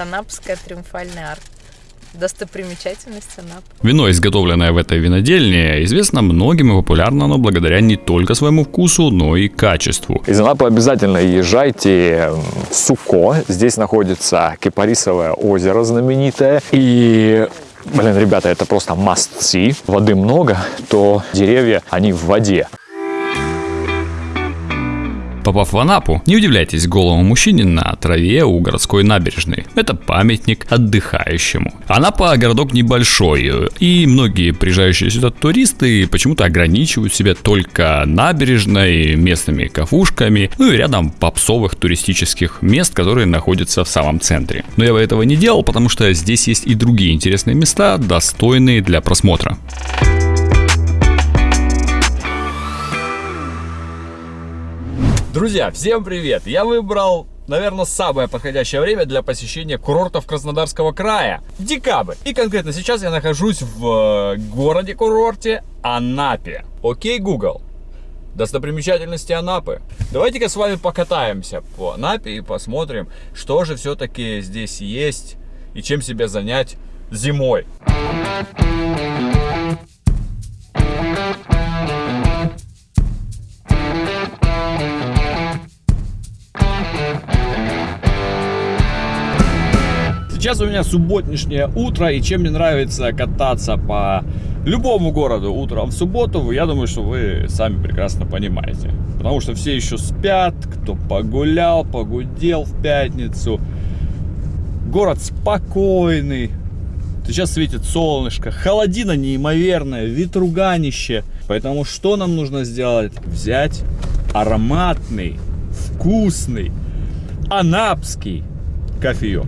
Анапская триумфальная арка. Достопримечательность Анапы. Вино, изготовленное в этой винодельне, известно многим и популярно оно благодаря не только своему вкусу, но и качеству. Из Анапы обязательно езжайте в Суко. Здесь находится Кипарисовое озеро знаменитое. И Блин, ребята, это просто must see. Воды много, то деревья, они в воде. Попав в Анапу, не удивляйтесь голому мужчине на траве у городской набережной. Это памятник отдыхающему. Анапа городок небольшой, и многие приезжающие сюда туристы почему-то ограничивают себя только набережной, местными кафушками, ну и рядом попсовых туристических мест, которые находятся в самом центре. Но я бы этого не делал, потому что здесь есть и другие интересные места, достойные для просмотра. Друзья, всем привет! Я выбрал, наверное, самое подходящее время для посещения курортов Краснодарского края. Декабрь. И конкретно сейчас я нахожусь в э, городе-курорте Анапе. Окей, Google. Достопримечательности Анапы. Давайте-ка с вами покатаемся по Анапе и посмотрим, что же все-таки здесь есть и чем себя занять зимой. Сейчас у меня субботнишнее утро, и чем мне нравится кататься по любому городу утром в субботу, я думаю, что вы сами прекрасно понимаете. Потому что все еще спят, кто погулял, погудел в пятницу. Город спокойный. Сейчас светит солнышко, холодина неимоверная, ветруганище. Поэтому что нам нужно сделать? Взять ароматный, вкусный, анапский кофеек.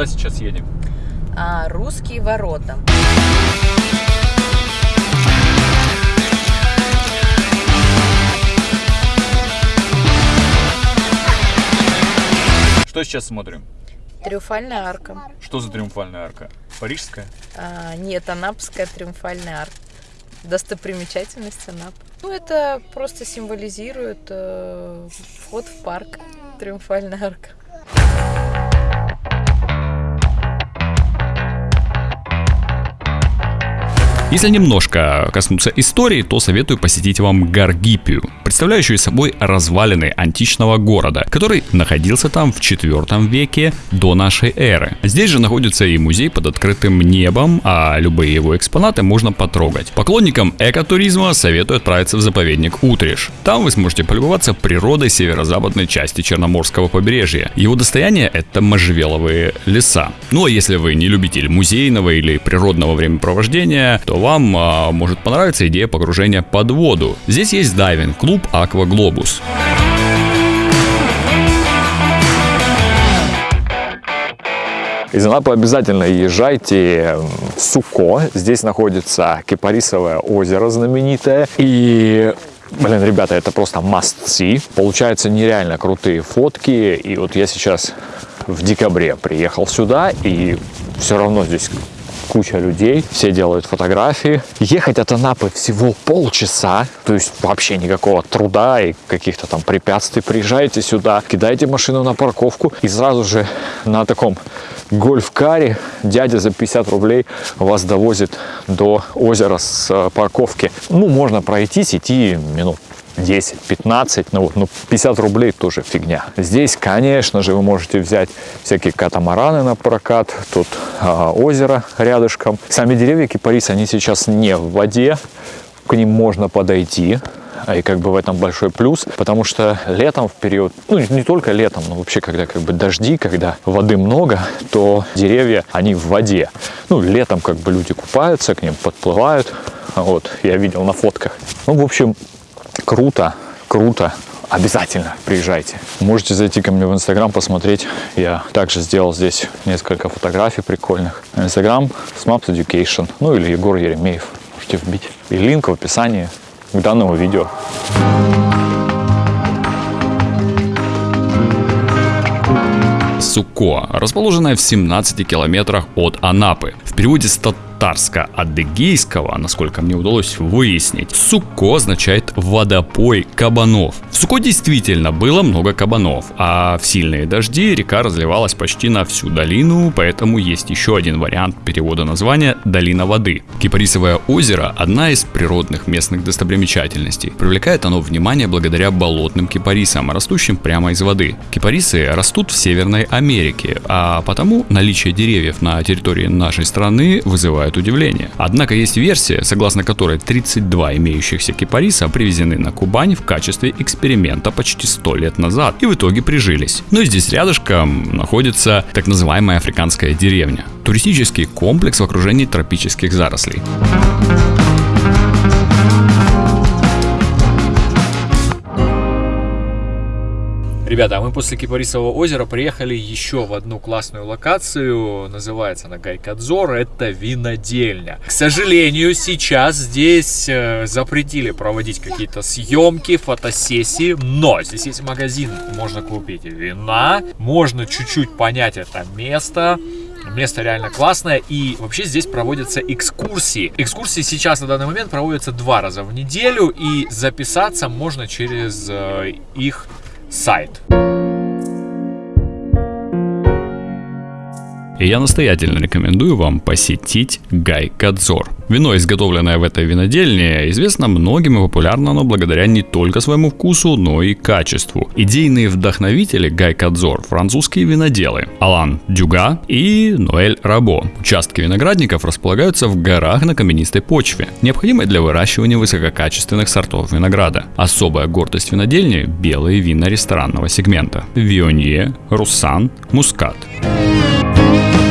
Куда сейчас едем? А, русские ворота. Что сейчас смотрим? Триумфальная арка. Что за триумфальная арка? Парижская? А, нет, Анапская триумфальная арка. Достопримечательность Анапы. Ну, это просто символизирует э, вход в парк. Триумфальная арка. Если немножко коснуться истории, то советую посетить вам Гаргипию, представляющую собой развалины античного города, который находился там в 4 веке до нашей эры. Здесь же находится и музей под открытым небом, а любые его экспонаты можно потрогать. Поклонникам экотуризма советую отправиться в заповедник Утриш. Там вы сможете полюбоваться природой северо-западной части Черноморского побережья. Его достояние это можжевеловые леса. Ну а если вы не любитель музейного или природного времяпровождения, то вам а, может понравиться идея погружения под воду. Здесь есть дайвинг-клуб Globus. Из Анапы обязательно езжайте в Суко. Здесь находится Кипарисовое озеро знаменитое. И Блин, ребята, это просто must see. Получаются нереально крутые фотки. И вот я сейчас в декабре приехал сюда, и все равно здесь куча людей, все делают фотографии. Ехать от Анапы всего полчаса, то есть вообще никакого труда и каких-то там препятствий. Приезжаете сюда, кидаете машину на парковку и сразу же на таком гольф-каре дядя за 50 рублей вас довозит до озера с э, парковки. Ну, можно пройтись, идти минут 10-15, ну вот, ну 50 рублей тоже фигня. Здесь, конечно же, вы можете взять всякие катамараны на прокат, тут а, озеро рядышком. Сами деревья кипарис, они сейчас не в воде, к ним можно подойти, и как бы в этом большой плюс, потому что летом в период, ну не только летом, но вообще когда как бы дожди, когда воды много, то деревья, они в воде. Ну летом как бы люди купаются, к ним подплывают, вот, я видел на фотках. Ну, в общем, круто, круто. Обязательно приезжайте. Можете зайти ко мне в Инстаграм, посмотреть. Я также сделал здесь несколько фотографий прикольных. Инстаграм Smaps Education, ну или Егор Еремеев. Можете вбить. И линк в описании к данному видео. Суко, расположенная в 17 километрах от Анапы. В переводе с татарско-адыгейского, насколько мне удалось выяснить, Суко означает водопой кабанов. В Суко действительно было много кабанов, а в сильные дожди река разливалась почти на всю долину, поэтому есть еще один вариант перевода названия «долина воды». Кипарисовое озеро – одна из природных местных достопримечательностей. Привлекает оно внимание благодаря болотным кипарисам, растущим прямо из воды. Кипарисы растут в Северной Америке, а потому наличие деревьев на территории нашей страны вызывает удивление. Однако есть версия, согласно которой 32 имеющихся кипариса привезены на Кубань в качестве эксперимента почти 100 лет назад и в итоге прижились. Но здесь рядышком находится так называемая африканская деревня. Туристический комплекс в окружении тропических зарослей. Ребята, а мы после Кипарисового озера приехали еще в одну классную локацию. Называется она Гайкадзор. Это винодельня. К сожалению, сейчас здесь э, запретили проводить какие-то съемки, фотосессии. Но здесь есть магазин. Можно купить вина. Можно чуть-чуть понять это место. Место реально классное и вообще здесь проводятся экскурсии. Экскурсии сейчас на данный момент проводятся два раза в неделю и записаться можно через э, их сайт. И я настоятельно рекомендую вам посетить Гай Кадзор. Вино, изготовленное в этой винодельне, известно многим и популярно оно благодаря не только своему вкусу, но и качеству. Идейные вдохновители Гай Кадзор – французские виноделы Алан Дюга и Ноэль Рабо. Участки виноградников располагаются в горах на каменистой почве, необходимой для выращивания высококачественных сортов винограда. Особая гордость винодельни – белые вина ресторанного сегмента – Вионье, Руссан, Мускат. Thank you.